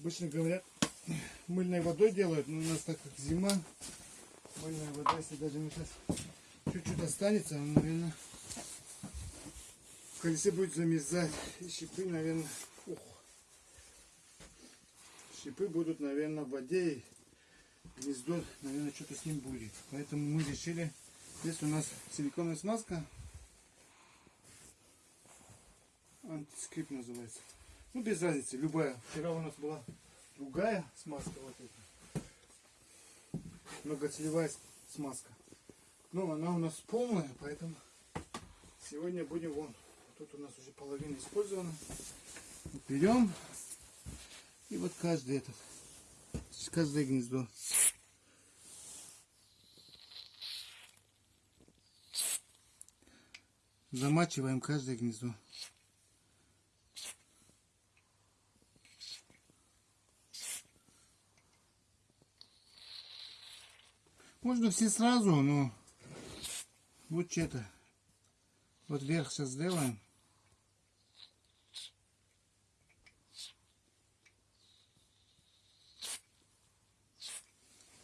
Обычно говорят, мыльной водой делают, но у нас так как зима, мыльная вода, если даже мы сейчас чуть-чуть останется, она, наверное, в колесе будет замерзать. И шипы, наверное, ух, шипы будут, наверное, в воде, и гнездо, наверное, что-то с ним будет. Поэтому мы решили, здесь у нас силиконовая смазка, антискрип называется. Ну, без разницы, любая. Вчера у нас была другая смазка вот эта. Многоцелевая смазка. Ну, она у нас полная, поэтому сегодня будем вон. Тут у нас уже половина использована. Берем. И вот каждый этот. Каждое гнездо. Замачиваем каждое гнездо. Можно все сразу, но вот что-то. Вот вверх сейчас сделаем.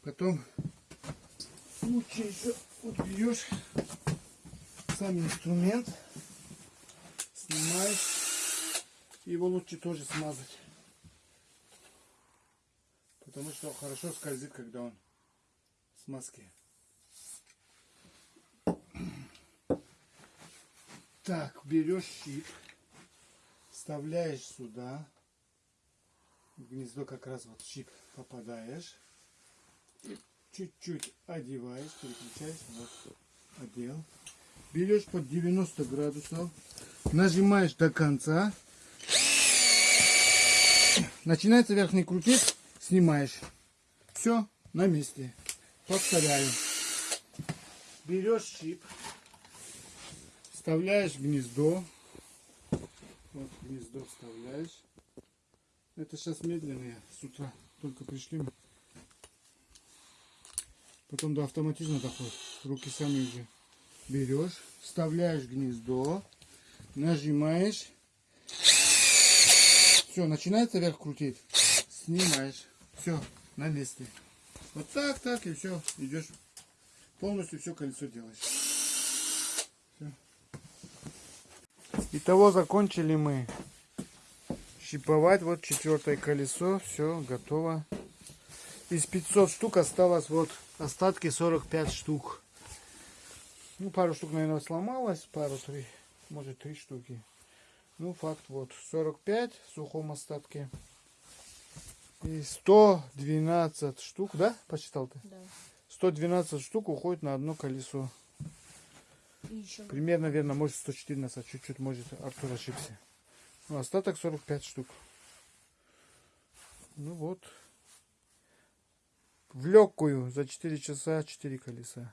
Потом лучше еще вот берешь сам инструмент, снимаешь, его лучше тоже смазать. Потому что хорошо скользит, когда он с маски. Так, берешь щип, вставляешь сюда. В гнездо как раз вот щип попадаешь. Чуть-чуть одеваешь, переключаешь. Вот, одел. Берешь под 90 градусов. Нажимаешь до конца. Начинается верхний крутить, снимаешь. Все, на месте. Повторяю. Берешь щип, вставляешь гнездо. Вот гнездо вставляешь. Это сейчас медленные, с утра только пришли. мы. Потом до автоматизма доходит. Руки сами уже берешь, вставляешь гнездо, нажимаешь. Все, начинается вверх крутить. Снимаешь. Все, на месте. Вот так, так, и все, идешь. Полностью все колесо делаешь. Всё. Итого закончили мы щиповать. Вот четвертое колесо. Все, готово. Из 500 штук осталось вот остатки 45 штук. Ну, пару штук, наверное, сломалось. Пару, три, может, три штуки. Ну, факт вот. 45 в сухом остатке. И 112 штук, да? Посчитал ты? Да. 112 штук уходит на одно колесо. Еще Примерно, наверное, может 114, чуть-чуть, может, Артур ошибся. Ну, остаток 45 штук. Ну вот. В легкую за 4 часа 4 колеса.